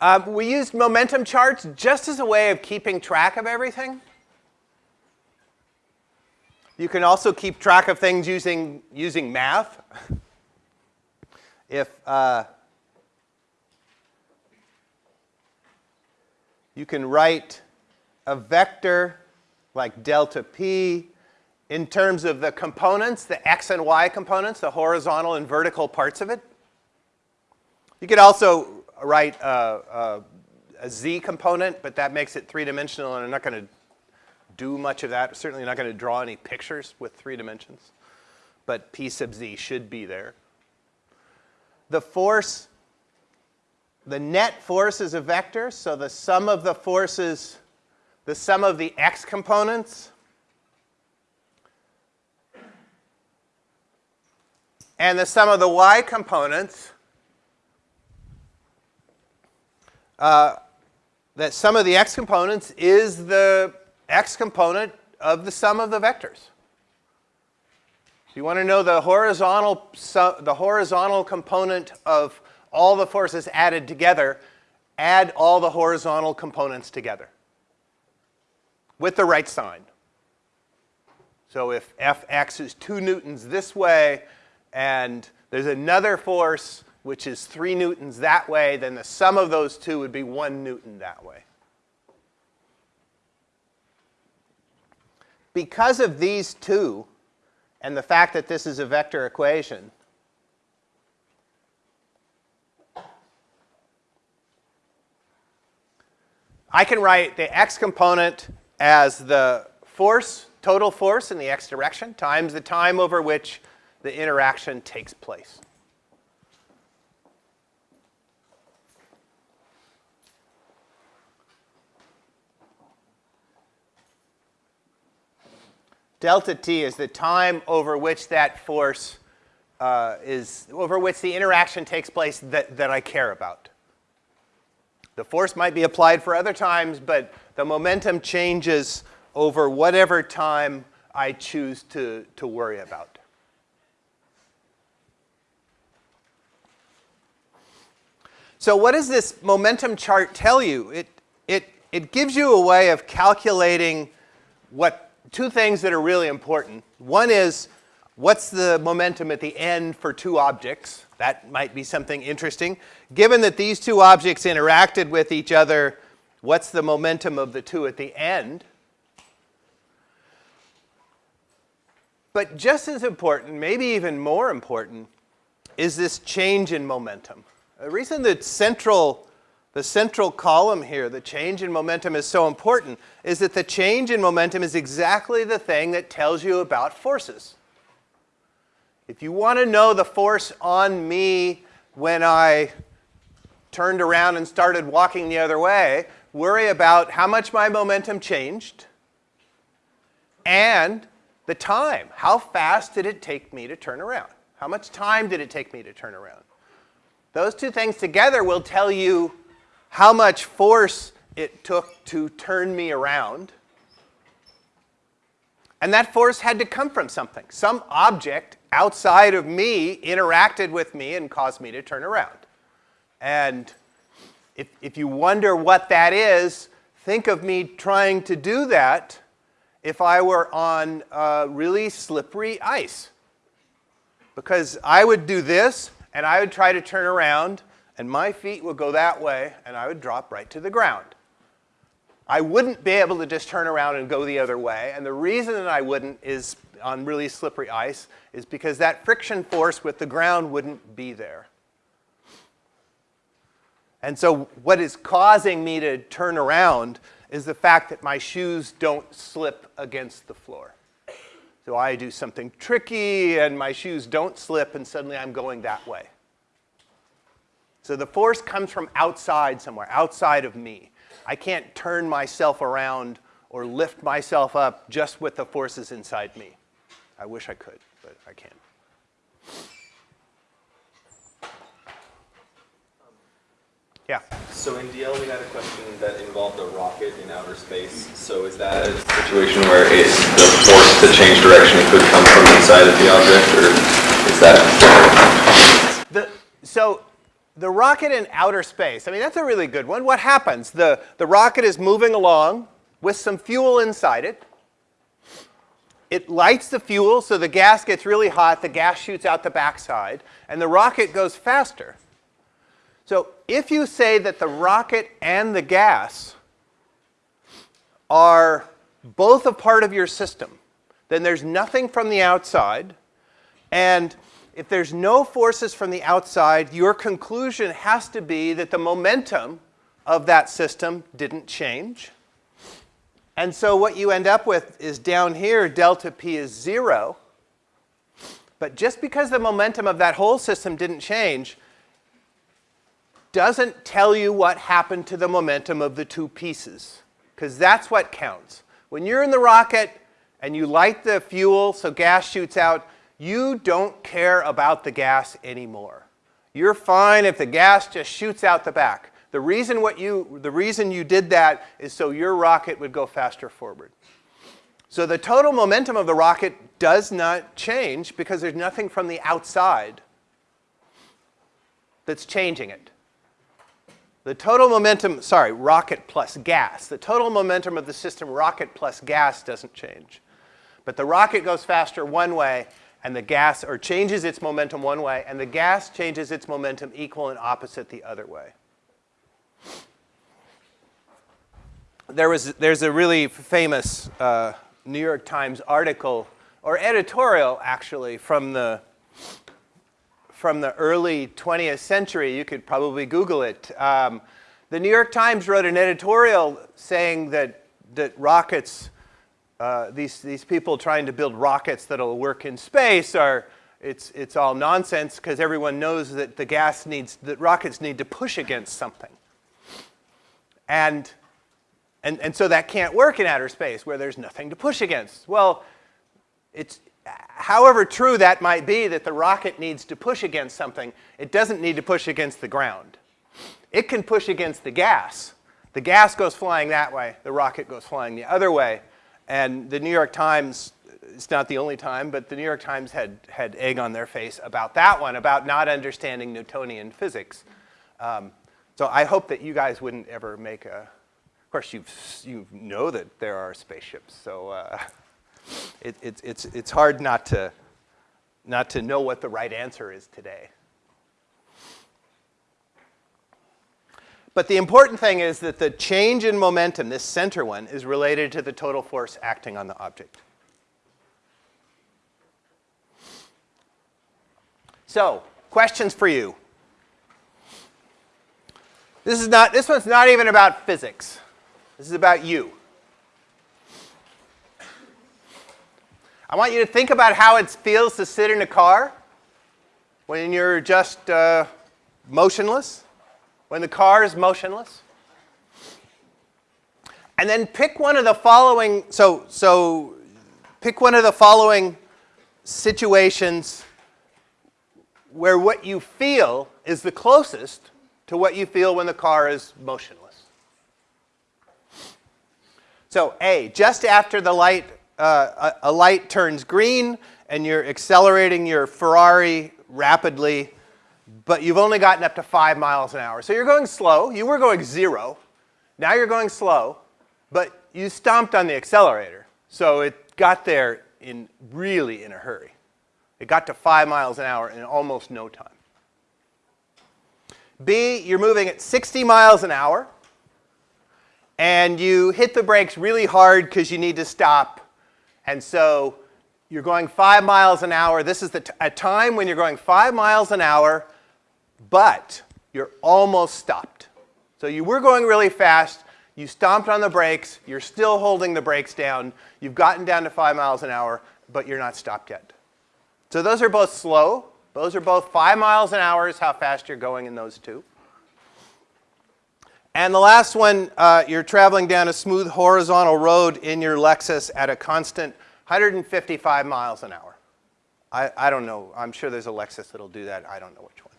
Uh, we used momentum charts just as a way of keeping track of everything. You can also keep track of things using, using math. if uh, you can write a vector like delta p in terms of the components, the x and y components, the horizontal and vertical parts of it. You could also write a, a, a z component, but that makes it three-dimensional, and I'm not going to do much of that. Certainly not going to draw any pictures with three dimensions, but p sub z should be there. The force the net force is a vector, so the sum of the forces, the sum of the x components and the sum of the y components, uh, that sum of the x components is the x component of the sum of the vectors. So you want to know the horizontal, the horizontal component of all the forces added together, add all the horizontal components together with the right sign. So if Fx is 2 newtons this way and there's another force which is 3 newtons that way, then the sum of those two would be 1 newton that way. Because of these two and the fact that this is a vector equation, I can write the x component as the force, total force in the x direction, times the time over which the interaction takes place. Delta t is the time over which that force uh, is, over which the interaction takes place that, that I care about. The force might be applied for other times, but the momentum changes over whatever time I choose to, to worry about. So what does this momentum chart tell you? It, it, it gives you a way of calculating what two things that are really important. One is What's the momentum at the end for two objects? That might be something interesting. Given that these two objects interacted with each other, what's the momentum of the two at the end? But just as important, maybe even more important, is this change in momentum. The reason that central, the central column here, the change in momentum is so important is that the change in momentum is exactly the thing that tells you about forces. If you want to know the force on me when I turned around and started walking the other way, worry about how much my momentum changed and the time. How fast did it take me to turn around? How much time did it take me to turn around? Those two things together will tell you how much force it took to turn me around. And that force had to come from something. Some object outside of me interacted with me and caused me to turn around. And if, if you wonder what that is, think of me trying to do that if I were on uh, really slippery ice. Because I would do this, and I would try to turn around, and my feet would go that way, and I would drop right to the ground. I wouldn't be able to just turn around and go the other way, and the reason that I wouldn't is on really slippery ice is because that friction force with the ground wouldn't be there. And so what is causing me to turn around is the fact that my shoes don't slip against the floor. So I do something tricky and my shoes don't slip and suddenly I'm going that way. So the force comes from outside somewhere, outside of me. I can't turn myself around or lift myself up just with the forces inside me. I wish I could, but I can't. Yeah. So in DL we had a question that involved a rocket in outer space. So is that a situation where it, the force to change direction could come from inside of the object, or is that? The, so the rocket in outer space, I mean, that's a really good one. What happens? The, the rocket is moving along with some fuel inside it. It lights the fuel, so the gas gets really hot, the gas shoots out the backside, and the rocket goes faster. So if you say that the rocket and the gas are both a part of your system, then there's nothing from the outside, and if there's no forces from the outside, your conclusion has to be that the momentum of that system didn't change. And so what you end up with is down here, delta P is zero. But just because the momentum of that whole system didn't change doesn't tell you what happened to the momentum of the two pieces, because that's what counts. When you're in the rocket and you light the fuel so gas shoots out, you don't care about the gas anymore. You're fine if the gas just shoots out the back. The reason, what you, the reason you did that is so your rocket would go faster forward. So the total momentum of the rocket does not change because there's nothing from the outside that's changing it. The total momentum, sorry, rocket plus gas. The total momentum of the system, rocket plus gas, doesn't change. But the rocket goes faster one way, and the gas, or changes its momentum one way, and the gas changes its momentum equal and opposite the other way. There was, there's a really famous uh, New York Times article, or editorial actually, from the, from the early 20th century. You could probably Google it. Um, the New York Times wrote an editorial saying that, that rockets, uh, these, these people trying to build rockets that'll work in space are, it's, it's all nonsense because everyone knows that the gas needs, that rockets need to push against something. And, and, and so that can't work in outer space where there's nothing to push against. Well, it's, however true that might be that the rocket needs to push against something, it doesn't need to push against the ground. It can push against the gas. The gas goes flying that way, the rocket goes flying the other way. And the New York Times, it's not the only time, but the New York Times had, had egg on their face about that one, about not understanding Newtonian physics. Um, so I hope that you guys wouldn't ever make a, of course you you know that there are spaceships, so uh, it, it, it's, it's hard not to, not to know what the right answer is today. But the important thing is that the change in momentum, this center one, is related to the total force acting on the object. So, questions for you. This is not, this one's not even about physics. This is about you. I want you to think about how it feels to sit in a car when you're just uh, motionless, when the car is motionless. And then pick one of the following, so, so pick one of the following situations where what you feel is the closest to what you feel when the car is motionless. So A, just after the light, uh, a, a light turns green and you're accelerating your Ferrari rapidly, but you've only gotten up to five miles an hour. So you're going slow. You were going zero. Now you're going slow, but you stomped on the accelerator. So it got there in really in a hurry. It got to five miles an hour in almost no time. B, you're moving at 60 miles an hour, and you hit the brakes really hard because you need to stop. And so you're going five miles an hour. This is the a time when you're going five miles an hour, but you're almost stopped. So you were going really fast. You stomped on the brakes. You're still holding the brakes down. You've gotten down to five miles an hour, but you're not stopped yet. So those are both slow. Those are both five miles an hour is how fast you're going in those two. And the last one, uh, you're traveling down a smooth horizontal road in your Lexus at a constant 155 miles an hour. I, I don't know. I'm sure there's a Lexus that'll do that. I don't know which one.